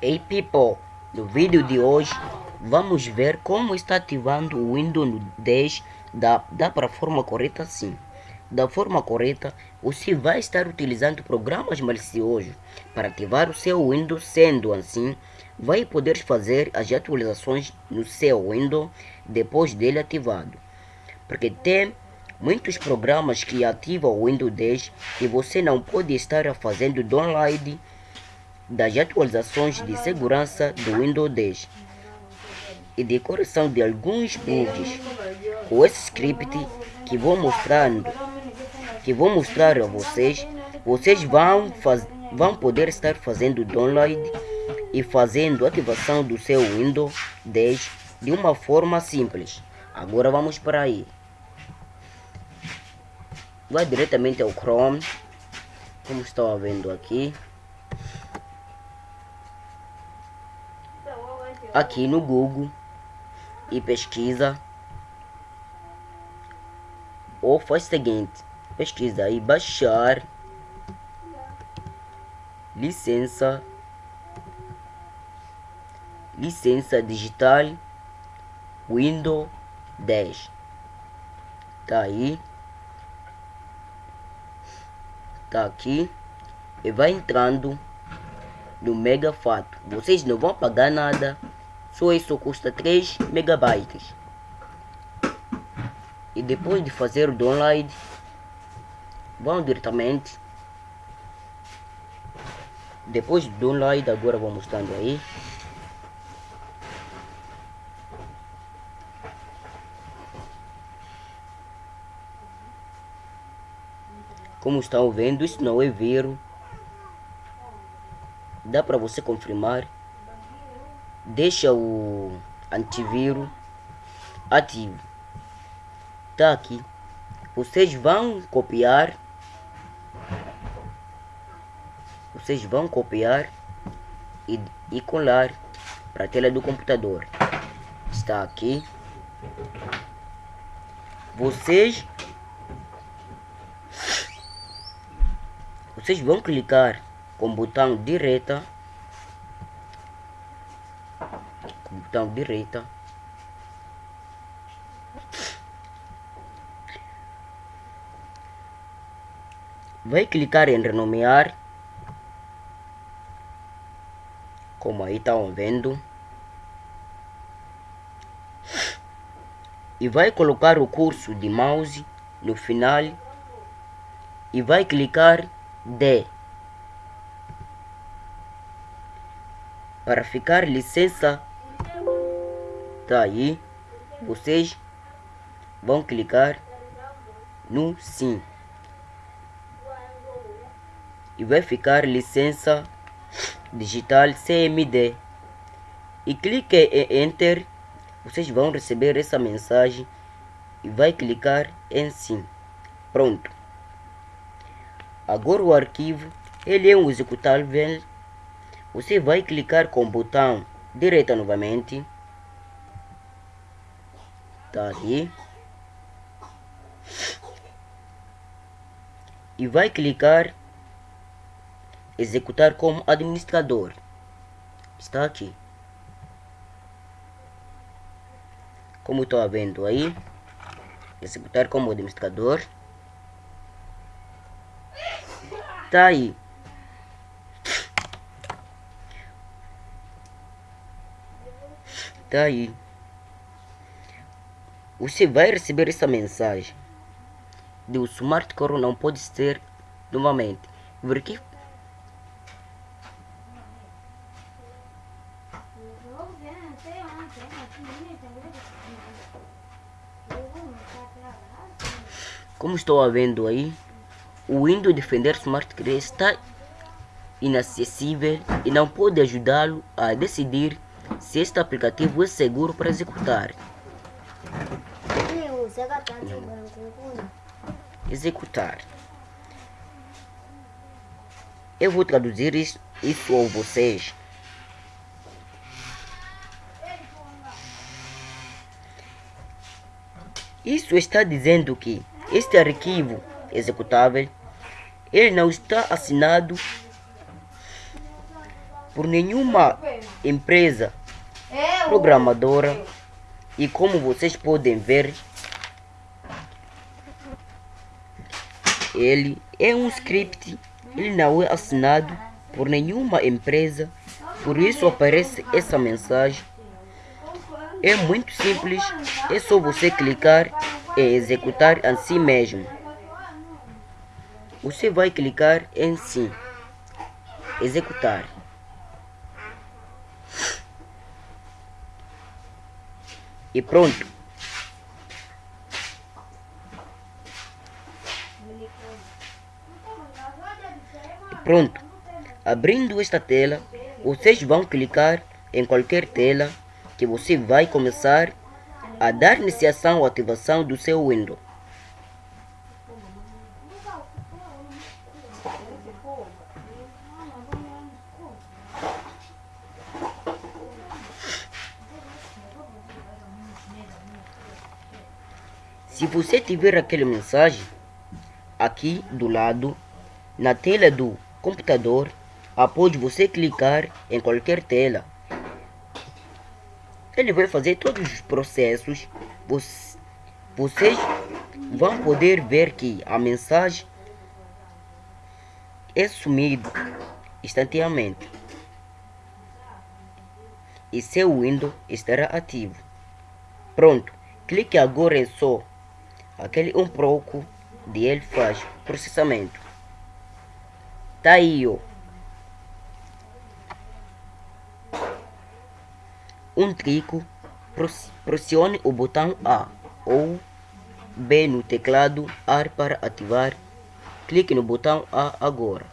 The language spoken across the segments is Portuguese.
Hey people, no vídeo de hoje vamos ver como está ativando o Windows 10 da, da forma correta sim. Da forma correta, você vai estar utilizando programas maliciosos para ativar o seu Windows, sendo assim, vai poder fazer as atualizações no seu Windows depois dele ativado. Porque tem muitos programas que ativam o Windows 10 e você não pode estar fazendo download das atualizações de segurança do Windows 10 e de correção de alguns bugs com esse script que vou mostrando que vou mostrar a vocês. Vocês vão, faz, vão poder estar fazendo download e fazendo ativação do seu Windows 10 de uma forma simples. Agora vamos para aí. Vai diretamente ao Chrome como estão vendo aqui aqui no Google e pesquisa ou faz o seguinte pesquisa aí baixar licença licença digital Windows 10 tá aí. Tá aqui. E vai entrando no Mega Fato. Vocês não vão pagar nada só isso custa 3 megabytes. E depois de fazer o download, vão diretamente. Depois do download, agora vou mostrando aí. Como estão vendo, isso não é vírus. Dá para você confirmar deixa o antivírus ativo. Tá aqui. Vocês vão copiar. Vocês vão copiar e, e colar para a tela do computador. Está aqui. Vocês vocês vão clicar com o botão direita botão direita. Vai clicar em renomear. Como aí estão vendo. E vai colocar o curso de mouse no final. E vai clicar D. Para ficar licença aí vocês vão clicar no sim. E vai ficar licença digital CMD e clique em enter vocês vão receber essa mensagem e vai clicar em sim. Pronto. Agora o arquivo ele é um executável. Você vai clicar com o botão direita novamente tá ali. E vai clicar executar como administrador. Está aqui. Como estou vendo aí executar como administrador. Tá aí. Tá aí você vai receber essa mensagem de o Smart Core não pode ser novamente. Verifique Como estou vendo aí, o Windows Defender Smart Core está inacessível e não pode ajudá-lo a decidir se este aplicativo é seguro para executar. Executar. Eu vou traduzir isso, isso a vocês. Isso está dizendo que este arquivo executável ele não está assinado por nenhuma empresa programadora e como vocês podem ver ele é um script. Ele não é assinado por nenhuma empresa. Por isso aparece essa mensagem. É muito simples. É só você clicar e executar assim mesmo. Você vai clicar em sim executar. E pronto. Pronto. Abrindo esta tela, vocês vão clicar em qualquer tela que você vai começar a dar iniciação ou ativação do seu Windows. Se você tiver aquela mensagem aqui do lado, na tela do computador, após você clicar em qualquer tela, ele vai fazer todos os processos. Vocês vão poder ver que a mensagem é sumida instantaneamente e seu Windows estará ativo. Pronto, clique agora em só aquele um pouco de ele faz processamento. Tá aí, ó. Um trico, pressione o botão A ou B no teclado AR para ativar. Clique no botão A agora.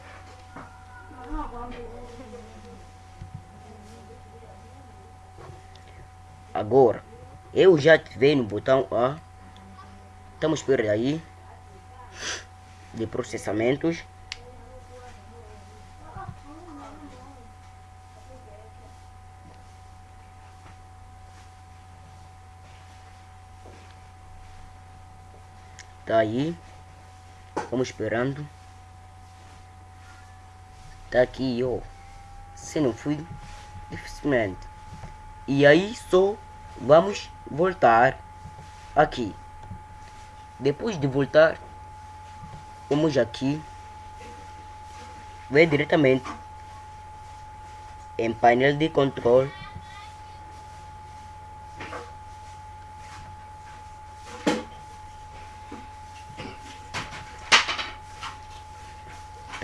Agora, eu já ativei no botão A Estamos por aí de processamentos. Tá aí. Vamos esperando. Tá aqui, ó. Se não fui, dificilmente. E aí só vamos voltar aqui. Depois de voltar, vamos aqui ver diretamente em painel de controle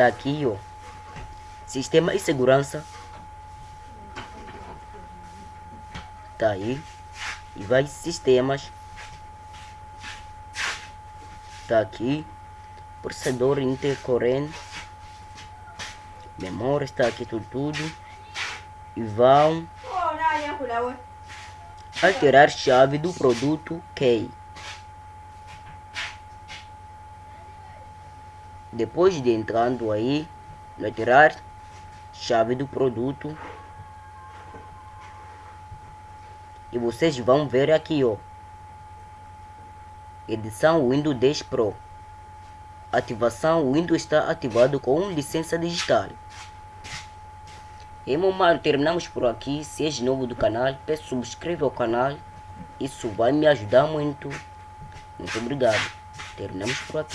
tá aqui ó. Sistema e segurança. Tá aí. E vai sistemas. Está aqui. Processador intercorrente. Memória está aqui tudo, tudo. E vão alterar chave do produto key depois de entrando aí alterar chave do produto e vocês vão ver aqui ó Edição Windows 10 Pro. Ativação Windows está ativado com licença digital. E meu mano, terminamos por aqui. Se és novo do canal, peço subscreva ao canal. Isso vai me ajudar muito. Muito obrigado. Terminamos por aqui.